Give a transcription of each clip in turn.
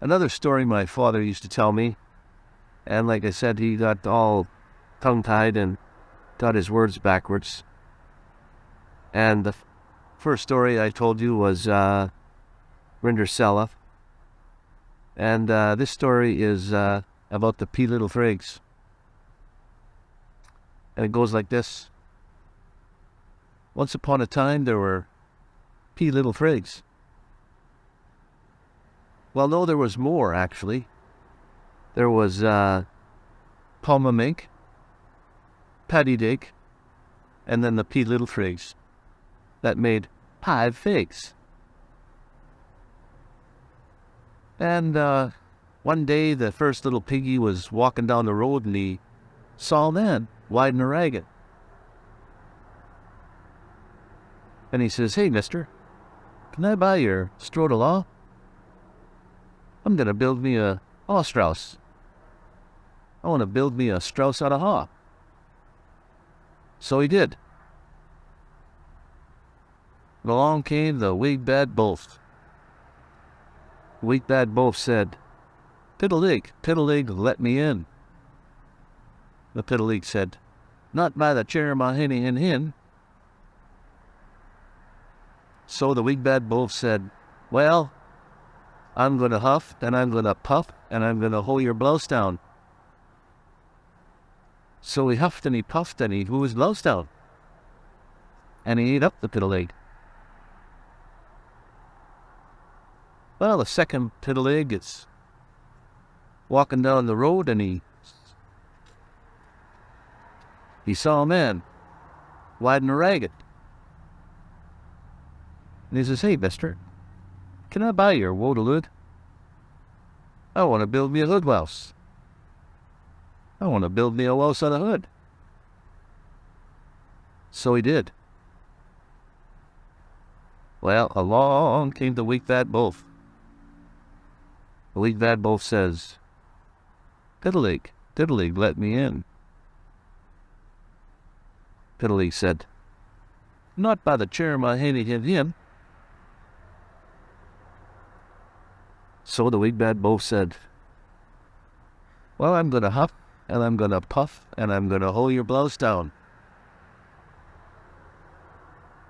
another story my father used to tell me, and like I said, he got all tongue-tied and got his words backwards. And the first story I told you was uh, Rindersella. And uh, this story is uh, about the P Little Frigs. And it goes like this. Once upon a time, there were P Little Frigs. Well, no, there was more, actually. There was uh, Palma Mink, Paddy Dig, and then the P Little Frigs that made five figs. And uh, one day the first little piggy was walking down the road and he saw man riding a ragged. And he says, Hey, mister, can I buy your straw law? I'm going to build me a haw strauss. I want to build me a strauss out of haw. So he did. And along came the Wig Bad Wolf. Wig Bad Wolf said, Piddle-ig, Piddle-ig, let me in. The Piddle-ig said, Not by the chair my hinny hin hin. So the Wig Bad Wolf said, Well, I'm going to huff, and I'm going to puff, and I'm going to hold your blouse down. So he huffed and he puffed and he blew his blouse down. And he ate up the Piddle-ig. Well, the second Piddle-ig is walking down the road and he he saw a man riding a ragged. And he says, Hey, mister, can I buy your wodelud? I want to build me a hood house. I want to build me a house on a hood. So he did. Well, along came the weak fat wolf. The weak fat wolf says, Piddle-ig, Piddle-ig, let me in. Piddle-ig said, Not by the chair my henny hit him. So the bad wolf said, Well, I'm going to huff, and I'm going to puff, and I'm going to hold your blouse down.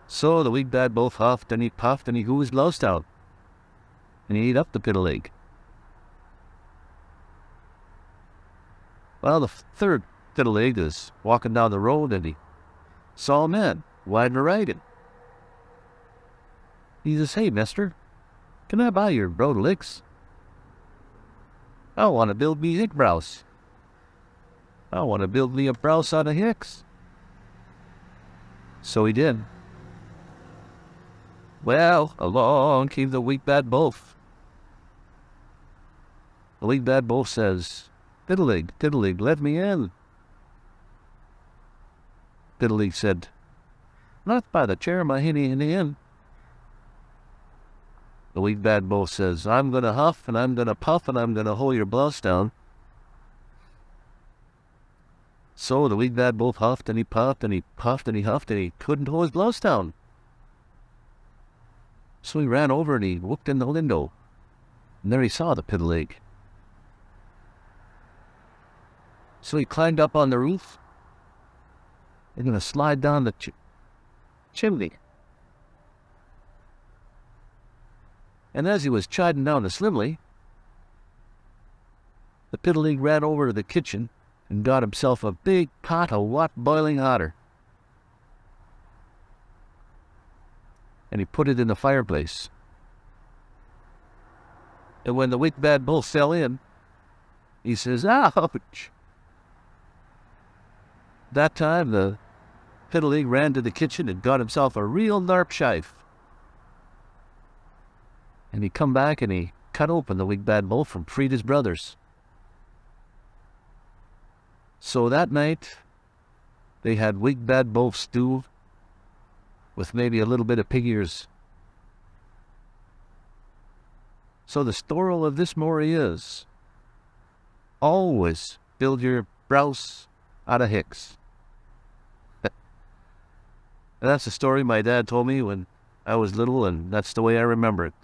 So the bad wolf huffed, and he puffed, and he hoo his blouse down. And he ate up the Piddle-ig. Well, the third Piddle-ig is walking down the road, and he saw a man riding a wagon. He says, Hey, mister, can I buy your broad licks? I want to build me hick browse. I want to build me a browse out of hicks. So he did. Well, along came the weak bad wolf. The weak bad wolf says, Piddle-ig, Piddle-ig, let me in. Piddle-ig said, Not by the chair my hinny hinny in. The weak bad wolf says, I'm going to huff, and I'm going to puff, and I'm going to hold your blouse down. So the weak bad wolf huffed, and he puffed, and he puffed, and he huffed, and he couldn't hold his blouse down. So he ran over and he looked in the window, and there he saw the Piddle-ig. So he climbed up on the roof, and going to slide down the ch chimney. And as he was chiding down the slimly, the Piddle-ig ran over to the kitchen and got himself a big pot of what boiling hotter. And he put it in the fireplace. And when the weak bad bull fell in, he says, Ouch! That time the Piddle-ig ran to the kitchen and got himself a real narp shife. And he come back and he cut open the weak bad bull from his brothers. So that night, they had weak bad wolf stew with maybe a little bit of pig ears. So the story of this story is, always build your browse out of hicks. and that's the story my dad told me when I was little, and that's the way I remember it.